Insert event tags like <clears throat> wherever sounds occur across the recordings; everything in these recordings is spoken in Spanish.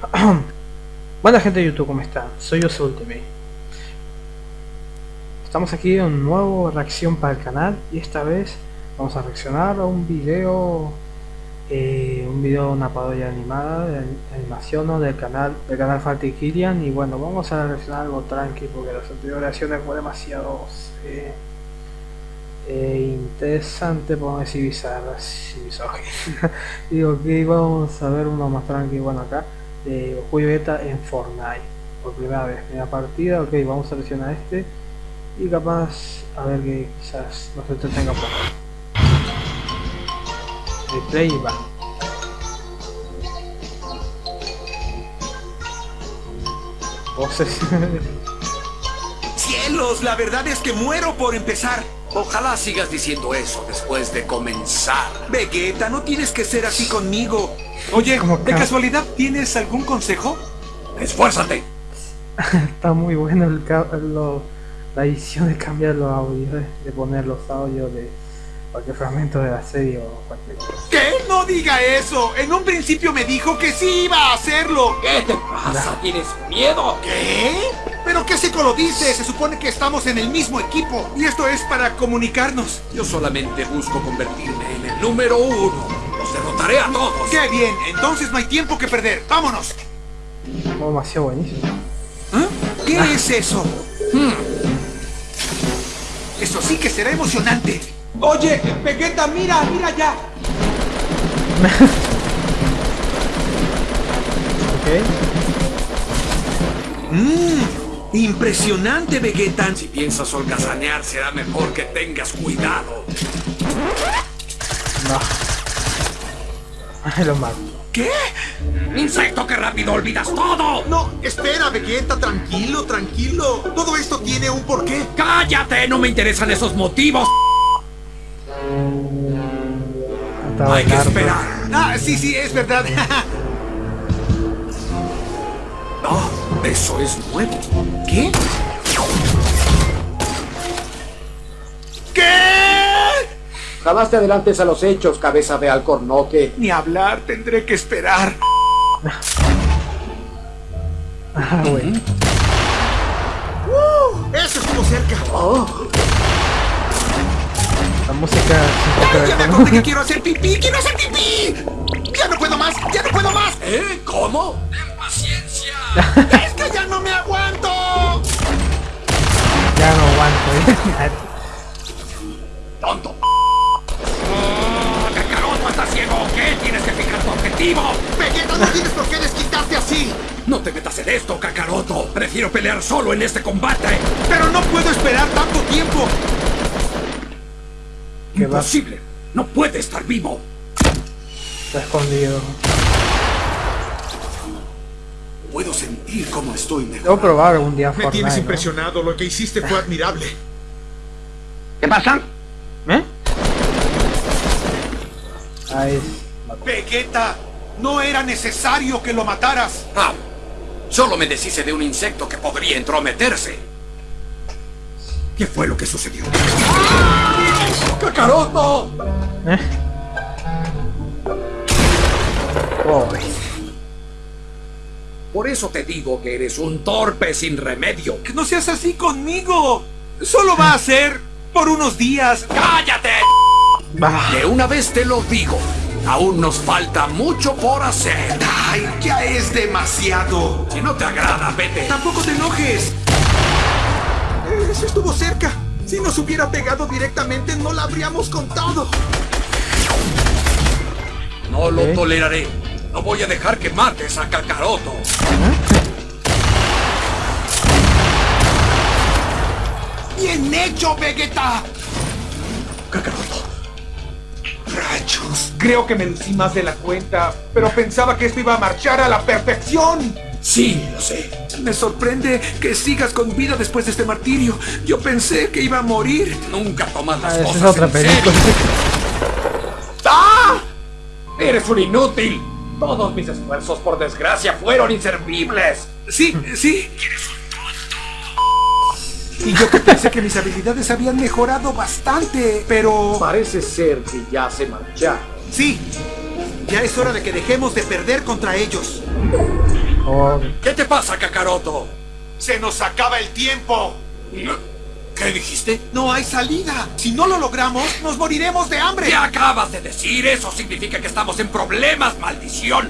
<clears throat> Buena gente de YouTube, ¿cómo están? Soy yo Ultimate. Estamos aquí en un nuevo reacción para el canal y esta vez vamos a reaccionar a un video eh, un video una parodia animada de animación ¿no? del canal del canal Falty Killian y bueno vamos a reaccionar algo tranqui porque las anteriores reacciones fue demasiado eh, eh, interesante por decir bizarras y <laughs> digo que vamos a ver uno más tranqui bueno acá de Julio Beta en Fortnite por primera vez, primera partida, ok, vamos a seleccionar este y capaz a ver que quizás nos entretenga un poco. Replay va. Voces. <laughs> ¡Cielos! La verdad es que muero por empezar. Ojalá sigas diciendo eso después de comenzar. Vegeta, no tienes que ser así conmigo. Oye, ¿de ca- casualidad tienes algún consejo? ¡Esfuérzate! <laughs> Está muy bueno el, lo- la edición de cambiar los audios, de poner los audios de cualquier fragmento de la serie o cualquier cosa. ¿Qué? No diga eso. En un principio me dijo que sí iba a hacerlo. ¿Qué te pasa? ¿Tienes miedo? ¿Qué? ¿Pero qué seco lo dice? Se supone que estamos en el mismo equipo. Y esto es para comunicarnos. Yo solamente busco convertirme en el número uno. Los derrotaré a todos. ¡Qué bien! Entonces no hay tiempo que perder. ¡Vámonos! Oh, demasiado buenísimo. ¿Ah? ¿Qué es eso? Hmm. Eso sí que será emocionante. Oye, Vegeta, mira, mira ya. <laughs> Ok. Mmm, impresionante, Vegeta. Si piensas holgazanear, será mejor que tengas cuidado. No. <laughs> Lo mato. ¿Qué? ¡Insecto que rápido olvidas todo! No, espera, Vegeta, tranquilo, tranquilo. Todo esto tiene un porqué. ¡Cállate! No me interesan esos motivos. Estaba Hay que esperar. Ah, sí, sí, es verdad. <laughs> eso es nuevo. ¿Qué? ¿Qué? Jamás te adelantes a los hechos, cabeza de alcornoque. Ni hablar, tendré que esperar. Ah, bueno. Uh, eso estuvo cerca. La música ¡Ay, ya me acordé que quiero hacer pipí! ¡Quiero hacer pipí! ¡Ya no puedo más! ¡Ya no puedo más! ¿Eh? ¿Cómo? <laughs> ¡Es que ya no me aguanto! Ya no aguanto. eh. <laughs> ¡Tonto! ¡Oh, ¡Kakaroto está ciego! ¿Qué? Tienes que fijar tu objetivo. Vegeta, no tienes por qué desquitarte así. No te metas en esto, Kakaroto. Prefiero pelear solo en este combate. Pero no puedo esperar tanto tiempo. ¿Qué va? Imposible. No puede estar vivo. Está escondido. Sentir cómo estoy Debo mejor. probar algún día Me Fortnite, tienes ¿no? impresionado. Lo que hiciste fue admirable. ¿Qué pasa? ¿Eh? Ahí es. Vegeta, no era necesario que lo mataras. Ah, solo me deshice de un insecto que podría entrometerse. ¿Qué fue lo que sucedió? ¡Kakaroto! ¿Eh? Pobre. Por eso te digo que eres un torpe sin remedio. Que no seas así conmigo. Solo va a ser por unos días. ¡Cállate! Bah. De una vez te lo digo. Aún nos falta mucho por hacer. Ay, ya es demasiado. Si no te agrada, vete. Tampoco te enojes. Eso estuvo cerca. Si nos hubiera pegado directamente, no la habríamos contado. No lo toleraré. No voy a dejar que mates a Kakaroto. ¡Bien hecho, Vegeta! Kakaroto. Rayos. Creo que me lucí más de la cuenta, pero pensaba que esto iba a marchar a la perfección. Sí, lo sé. Me sorprende que sigas con vida después de este martirio. Yo pensé que iba a morir. Nunca tomas las Ah, cosas es otra en serio. ¡Ah! Eres un inútil. Todos mis esfuerzos, por desgracia, fueron inservibles. Sí, sí. Y yo que pensé que mis habilidades habían mejorado bastante, pero... Parece ser que ya se marcharon. Sí, ya es hora de que dejemos de perder contra ellos. Oh, ¿Qué te pasa, Kakaroto? ¡Se nos acaba el tiempo! ¿Qué dijiste? No hay salida. Si no lo logramos, nos moriremos de hambre. ¿Qué acabas de decir? Eso significa que estamos en problemas, maldición.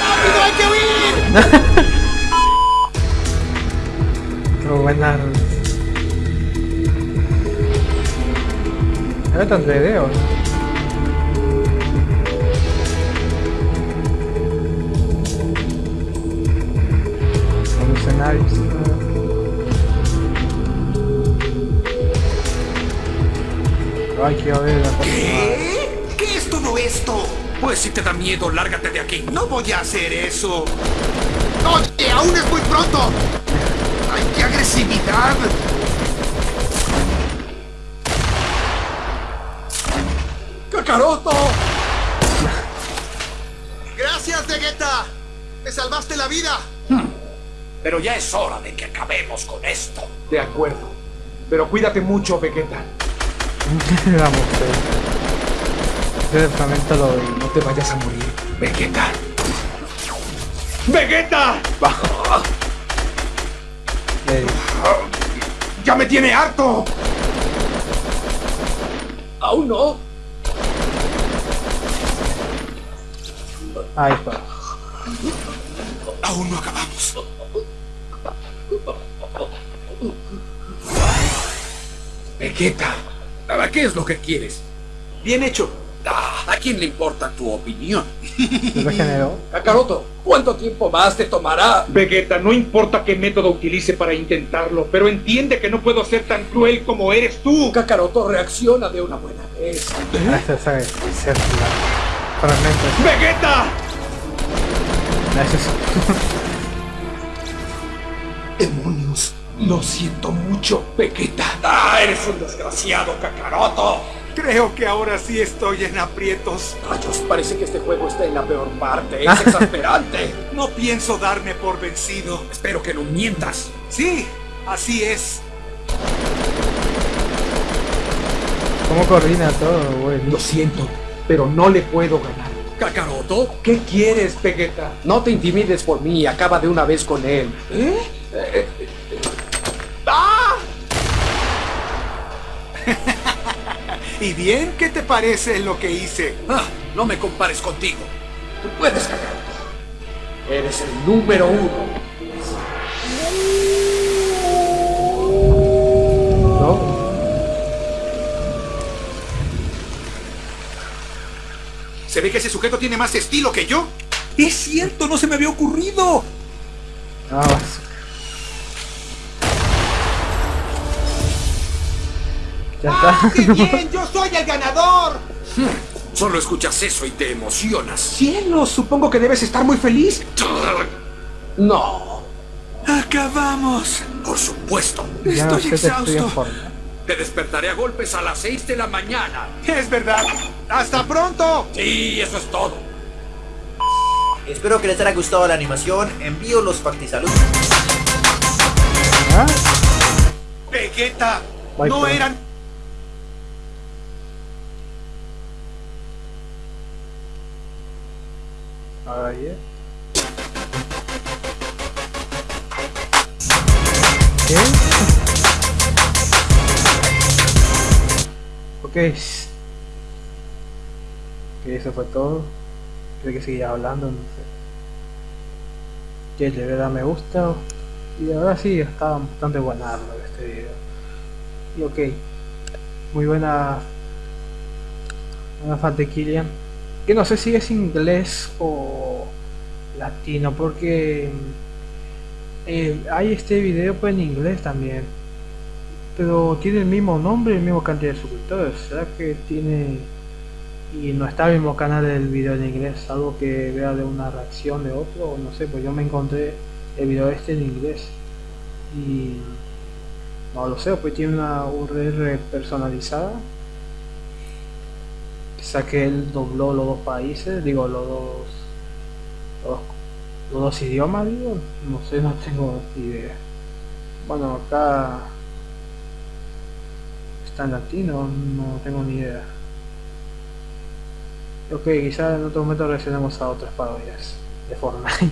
¡Rápido, hay que huir! <laughs> qué buena. Era tan de dedos. Los escenarios. Ay, la ¿Qué? ¿Qué es todo esto? Pues si te da miedo, lárgate de aquí. No voy a hacer eso. ¡Oye, aún es muy pronto! ¡Ay, qué agresividad! ¡Kakaroto! ¡Gracias, Vegeta! ¡Me salvaste la vida! Pero ya es hora de que acabemos con esto. De acuerdo. Pero cuídate mucho, Vegeta. <laughs> La mujer. Directamente lo vi. No te vayas a morir, Vegeta. ¡Vegeta! <laughs> Le- ¡Ya me tiene harto! ¿Aún no? Ahí está. Aún no acabamos. Vegeta. ¿Para qué es lo que quieres? Bien hecho. Ah, ¿A quién le importa tu opinión? Regeneró. <laughs> Kakaroto, ¿cuánto tiempo más te tomará? Vegeta, no importa qué método utilice para intentarlo, pero entiende que no puedo ser tan cruel como eres tú. Kakaroto reacciona de una buena vez. La fragmento. ¡Vegeta! ¡Demonios! Lo siento mucho, Vegeta. ¡Ah, eres un desgraciado, Kakaroto! Creo que ahora sí estoy en aprietos. Rayos, parece que este juego está en la peor parte. Es <laughs> exasperante. No pienso darme por vencido. Espero que no mientas. Sí, así es. ¿Cómo coordina todo, güey? Lo siento, pero no le puedo ganar. ¿Kakaroto? ¿Qué quieres, Vegeta? No te intimides por mí, acaba de una vez con él. ¡Ah! ¿Y bien? ¿Qué te parece lo que hice? Ah, no me compares contigo. Tú puedes, Kakaroto. Eres el número uno. No. ¿Se ve que ese sujeto tiene más estilo que yo? Es cierto, no se me había ocurrido. ¡Ah, qué bien! ¡Yo soy el ganador! Solo escuchas eso y te emocionas. Cielos, supongo que debes estar muy feliz. No. ¡Acabamos! Por supuesto. Ya no Estoy sé, exhausto. Te despertaré a golpes a las 6 de la mañana. Es verdad. ¡Hasta pronto! Sí, eso es todo. Espero que les haya gustado la animación. Envío los factisaludos. ¿Ah? Vegeta, Bye, no eran... Ahí es. ¿Qué? Ok. Ok, eso fue todo. Creo que seguía hablando, no sé. Que le dar me gusta. Y ahora sí, está bastante buenardo este video. Y ok. Muy buena. De Killian que no sé si es inglés o latino porque eh, hay este video pues en inglés también pero tiene el mismo nombre y el mismo cantidad de suscriptores será que tiene y no está el mismo canal del video en inglés algo que vea de una reacción de otro o no sé pues yo me encontré el video este en inglés y no lo sé pues tiene una URL personalizada Quizá que él dobló los dos países, digo, los dos, los, los dos idiomas, digo, no sé, no tengo idea. Bueno, acá está en latino, no tengo ni idea. Ok, quizá en otro momento reaccionemos a otras parodias de Fortnite.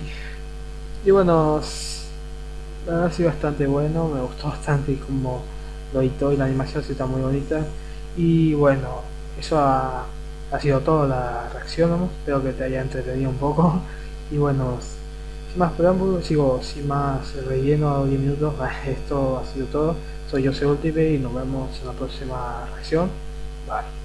<laughs> y bueno, la verdad ha sido bastante bueno, me gustó bastante como lo editó y la animación sí está muy bonita. Y bueno, eso ha, ha sido todo la reacción, espero que te haya entretenido un poco. Y bueno, sin más preámbulos, sigo sin más relleno 10 minutos, <laughs> esto ha sido todo. Soy José Ultipe y nos vemos en la próxima reacción. Bye.